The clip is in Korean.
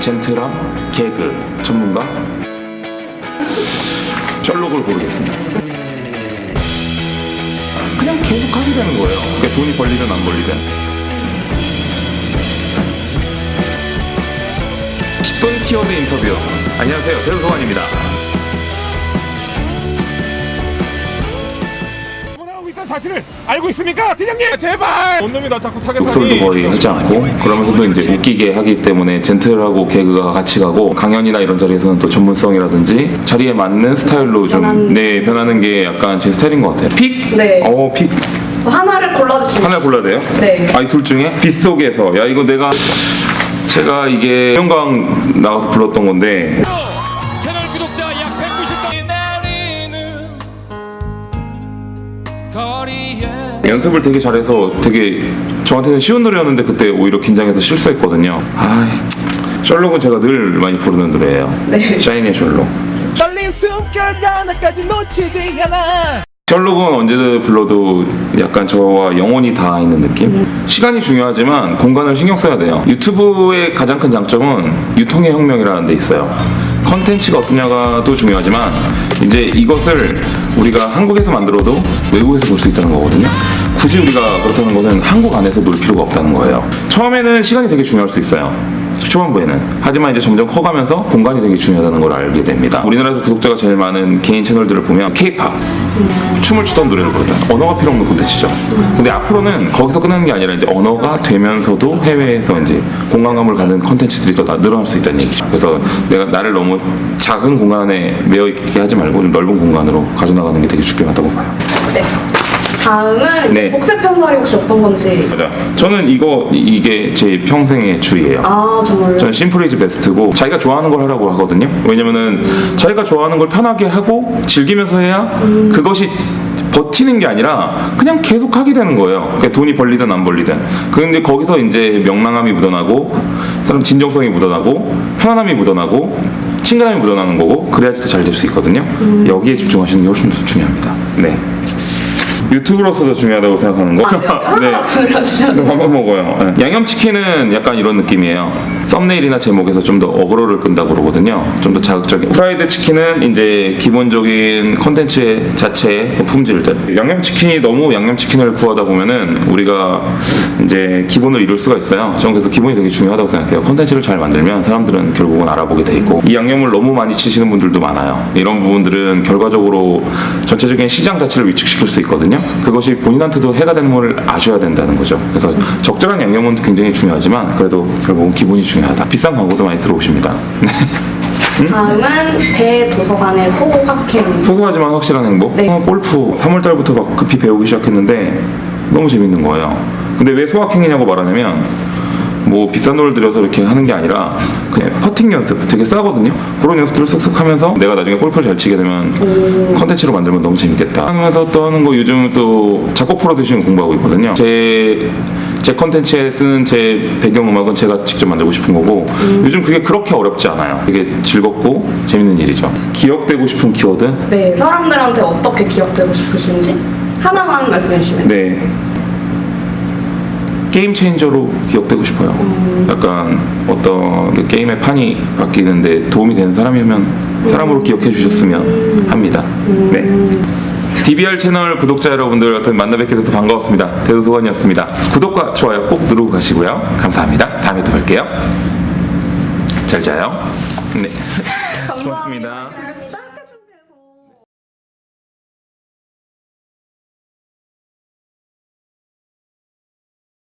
젠틀함, 개그 전문가 셜록을 고르겠습니다. 그냥 계속 하게 되는 거예요. 그러니까 돈이 벌리든 안 벌리든. 10분 키워드 인터뷰. 안녕하세요. 대도서관입니다. 사실을 알고 있습니까? 대장님 제발 원놈이 나 자꾸 타겟하니 목소리도 거의 하지 않고 그러면서도 이제 웃기게 하기 때문에 젠틀하고 개그가 같이 가고 강연이나 이런 자리에서는 또 전문성이라든지 자리에 맞는 스타일로 좀. 네, 변하는 게 약간 제 스타일인 것 같아요. Pick? 네. 어, pick. 하나를 골라주시면 하나 골라야 돼요? 네. 아이 둘 중에 빗속에서 야 이거 내가 제가 이게 영광 나가서 불렀던 건데 연습을 되게 잘해서 되게 저한테는 쉬운 노래였는데 그때 오히려 긴장해서 실수했거든요. 아, 셜록은 제가 늘 많이 부르는 노래예요. 네. 샤이니의 셜록. 떨린 숨결 하나까지 놓치지 않아 셜록은 언제 불러도 약간 저와 영혼이 다 있는 느낌? 시간이 중요하지만 공간을 신경 써야 돼요. 유튜브의 가장 큰 장점은 유통의 혁명이라는 데 있어요. 컨텐츠가 어떠냐가도 중요하지만 이제 이것을 우리가 한국에서 만들어도 외국에서 볼 수 있다는 거거든요. 굳이 우리가 그렇다는 것은 한국 안에서 놀 필요가 없다는 거예요. 처음에는 시간이 되게 중요할 수 있어요. 초반부에는 하지만 이제 점점 커가면서 공간이 되게 중요하다는 걸 알게 됩니다. 우리나라에서 구독자가 제일 많은 개인 채널들을 보면 K-팝 춤을 추던 노래를 부르잖아. 언어가 필요 없는 콘텐츠죠. 근데 앞으로는 거기서 끝나는 게 아니라 이제 언어가 되면서도 해외에서 이제 공간감을 갖는 콘텐츠들이 더 나- 늘어날 수 있다는 얘기죠. 그래서 내가 나를 너무 작은 공간에 매여 있게 하지 말고 좀 넓은 공간으로 가져나가는 게 되게 중요하다고 봐요. 네. 다음은 네. 복세 편살이 혹시 어떤 건지 맞아. 저는 이거 이- 이게 제 평생의 주의예요. 아 정말요? 저는 심플 이즈 베스트고 자기가 좋아하는 걸 하라고 하거든요. 왜냐면은 자기가 좋아하는 걸 편하게 하고 즐기면서 해야 그것이 버티는 게 아니라 그냥 계속 하게 되는 거예요. 그러니까 돈이 벌리든 안 벌리든. 그런데 거기서 이제 명랑함이 묻어나고 사람 진정성이 묻어나고 편안함이 묻어나고 친근함이 묻어나는 거고 그래야지 더 잘 될 수 있거든요. 여기에 집중하시는 게 훨씬 더 중요합니다. 네. 유튜브로서도 중요하다고 생각하는 거. 더 골라주셔야 돼요. 한번 먹어요. 네. 양념치킨은 약간 이런 느낌이에요. 썸네일이나 제목에서 좀 더 어그로를 끈다고 그러거든요. 좀 더 자극적인. 프라이드 치킨은 이제 기본적인 컨텐츠 자체의 품질들. 양념치킨이 너무 양념치킨을 구하다 보면은 우리가 이제 기본을 이룰 수가 있어요. 저는 그래서 기본이 되게 중요하다고 생각해요. 컨텐츠를 잘 만들면 사람들은 결국은 알아보게 돼 있고 이 양념을 너무 많이 치시는 분들도 많아요. 이런 부분들은 결과적으로 전체적인 시장 자체를 위축시킬 수 있거든요. 그것이 본인한테도 해가 되는 걸 아셔야 된다는 거죠. 그래서 적절한 양념은 굉장히 중요하지만 그래도 결국은 기본이 중요하다. 비싼 광고도 많이 들어오십니다. 다음은 대도서관의 소확행 소소하지만 확실한 행복. 네. 어, 골프 3월달부터 막 급히 배우기 시작했는데 너무 재밌는 거예요. 근데 왜 소확행이냐고 말하냐면 뭐 비싼 돈을 들여서 이렇게 하는 게 아니라 그냥 퍼팅 연습 되게 싸거든요. 그런 연습들을 쓱쓱 하면서 내가 나중에 골프를 잘 치게 되면 컨텐츠로 만들면 너무 재밌겠다 하면서 또 하는 거 요즘 또 작곡 프로듀싱 공부하고 있거든요. 제 제 컨텐츠에 쓰는 제 배경음악은 제가 직접 만들고 싶은 거고 요즘 그게 그렇게 어렵지 않아요. 되게 즐겁고 재밌는 일이죠. 기억되고 싶은 키워드? 네 사람들한테 어떻게 기억되고 싶으신지 하나만 말씀해 주시면 돼요. 네. 게임 체인저로 기억되고 싶어요. 약간 어떤 그 게임의 판이 바뀌는데 도움이 되는 사람이면 사람으로 기억해 주셨으면 합니다. 네. DBR 채널 구독자 여러분들 하여튼 만나 뵙게 돼서 반가웠습니다. 대도소관이었습니다. 구독과 좋아요 꼭 누르고 가시고요. 감사합니다. 다음에 또 뵐게요. 잘 자요. 네. 고맙습니다.